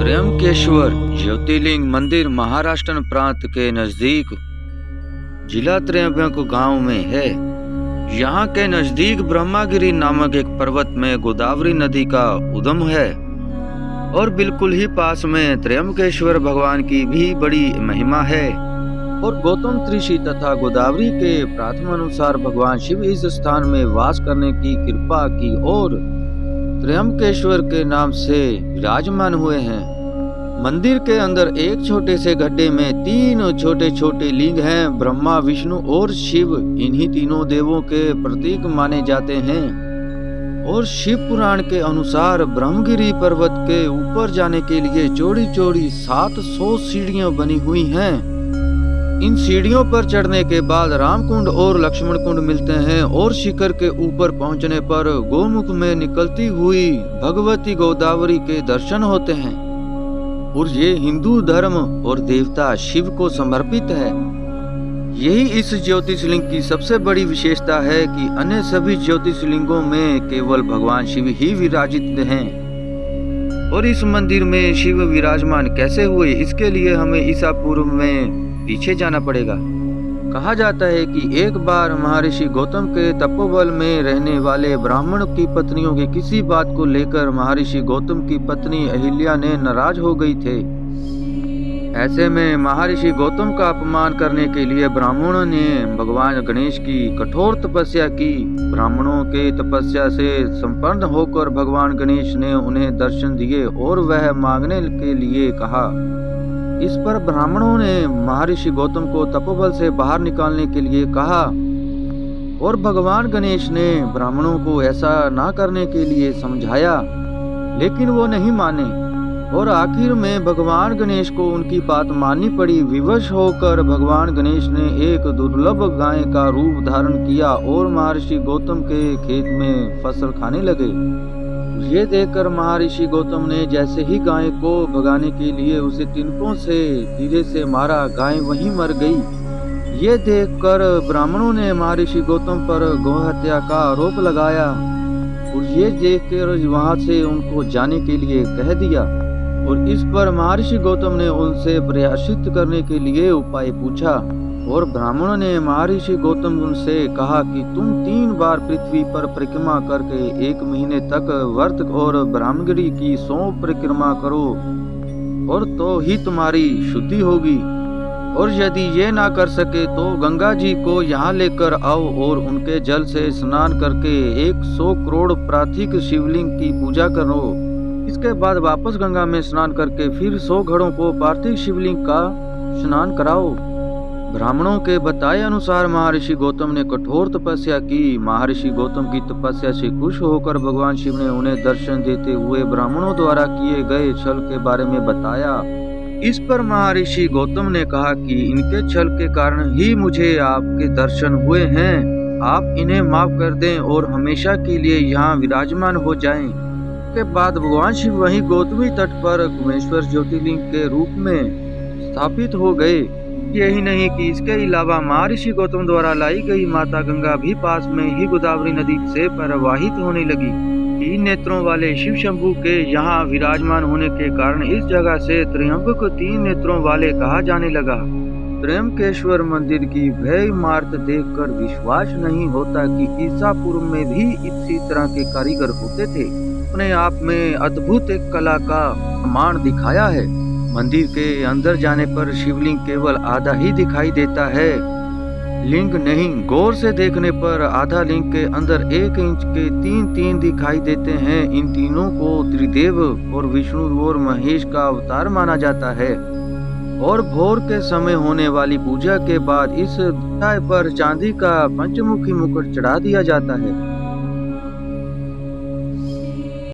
त्र्यंबकेश्वर ज्योतिर्लिंग मंदिर महाराष्ट्र प्रांत के नज़दीक, जिला त्र्यंबक गाँव में है। यहाँ के नज़दीक ब्रह्मागिरी नामक एक पर्वत में गोदावरी नदी का उद्गम है और बिल्कुल ही पास में त्र्यंबकेश्वर भगवान की भी बड़ी महिमा है। और गौतम ऋषि तथा गोदावरी के प्राथमानुसार भगवान शिव इस स्थान में वास करने की कृपा की और त्र्यंबकेश्वर के नाम से विराजमान हुए हैं। मंदिर के अंदर एक छोटे से गड्ढे में तीन छोटे छोटे लिंग हैं। ब्रह्मा, विष्णु और शिव, इन्हीं तीनों देवों के प्रतीक माने जाते हैं। और शिव पुराण के अनुसार ब्रह्मगिरी पर्वत के ऊपर जाने के लिए चौड़ी चौड़ी सात सौ सीढ़ियाँ बनी हुई हैं। इन सीढ़ियों पर चढ़ने के बाद रामकुंड और लक्ष्मण कुंड मिलते हैं और शिखर के ऊपर पहुँचने पर गोमुख में निकलती हुई भगवती गोदावरी के दर्शन होते हैं। और ये हिंदू धर्म और देवता शिव को समर्पित है। यही इस ज्योतिषलिंग की सबसे बड़ी विशेषता है कि अन्य सभी ज्योतिषलिंगों में केवल भगवान शिव ही विराजित हैं। और इस मंदिर में शिव विराजमान कैसे हुए, इसके लिए हमें ईसा पूर्व में पीछे जाना पड़ेगा। कहा जाता है कि एक बार महर्षि गौतम के तपोबल में रहने वाले ब्राह्मण की पत्नियों की किसी बात को लेकर महर्षि गौतम की पत्नी अहिल्या ने नाराज़ हो गई थे। ऐसे में महर्षि गौतम का अपमान करने के लिए ब्राह्मणों ने भगवान गणेश की कठोर तपस्या की। ब्राह्मणों के तपस्या से संपन्न होकर भगवान गणेश ने उन्हें दर्शन दिए और वह मांगने के लिए कहा इस पर ब्राह्मणों ने महर्षि गौतम को तपोबल से बाहर निकालने के लिए कहा। और भगवान गणेश ने ब्राह्मणों को ऐसा ना करने के लिए समझाया, लेकिन वो नहीं माने। और आखिर में भगवान गणेश को उनकी बात माननी पड़ी। विवश होकर भगवान गणेश ने एक दुर्लभ गाय का रूप धारण किया और महर्षि गौतम के खेत में फ़सल खाने लगे। ये देखकर महर्षि गौतम ने जैसे ही गाय को भगाने के लिए उसे तिनकों से धीरे से मारा, गाय वहीं मर गई। ये देखकर ब्राह्मणों ने महर्षि गौतम पर गौहत्या का आरोप लगाया और ये देखकर वहाँ से उनको जाने के लिए कह दिया और इस पर महर्षि गौतम ने उनसे प्रयासित करने के लिए उपाय पूछा। और ब्राह्मणों ने महर्षि गौतम उनसे कहा कि तुम तीन बार पृथ्वी पर परिक्रमा करके एक महीने तक वर्त और ब्राह्मगिरी की सौ परिक्रमा करो, और तो ही तुम्हारी शुद्धि होगी। और यदि ये ना कर सके तो गंगा जी को यहाँ लेकर आओ और उनके जल से स्नान करके एक सौ करोड़ प्राथिक शिवलिंग की पूजा करो। इसके बाद वापस गंगा में स्नान करके फिर सौ घड़ों को पार्थिव शिवलिंग का स्नान कराओ। ब्राह्मणों के बताए अनुसार महर्षि गौतम ने कठोर तपस्या की। महर्षि गौतम की तपस्या से खुश होकर भगवान शिव ने उन्हें दर्शन देते हुए ब्राह्मणों द्वारा किए गए छल के बारे में बताया। इस पर महर्षि गौतम ने कहा कि इनके छल के कारण ही मुझे आपके दर्शन हुए हैं। आप इन्हें माफ़ कर दें और हमेशा के लिए यहाँ विराजमान हो जाएँ। के बाद भगवान शिव वहीं गौतमी तट पर कुमेश्वर ज्योतिर्लिंग के रूप में स्थापित हो गए। यही नहीं कि इसके अलावा महर्षि गौतम द्वारा लाई गई माता गंगा भी पास में ही गोदावरी नदी से प्रवाहित होने लगी। तीन नेत्रों वाले शिव शंभु के यहाँ विराजमान होने के कारण इस जगह से को तीन नेत्रों वाले कहा जाने लगा। त्र्यंबकेश्वर मंदिर की भय इमारत देखकर विश्वास नहीं होता कि ईसापुर में भी इसी तरह के कारीगर होते थे। अपने आप में अद्भुत एक कला का प्रमाण दिखाया है। मंदिर के अंदर जाने पर शिवलिंग केवल आधा ही दिखाई देता है। लिंग नहीं, गौर से देखने पर आधा लिंग के अंदर एक इंच के तीन तीन दिखाई देते हैं। इन तीनों को त्रिदेव और विष्णु और महेश का अवतार माना जाता है। और भोर के समय होने वाली पूजा के बाद इस पर चांदी का पंचमुखी मुकुट चढ़ा दिया जाता है।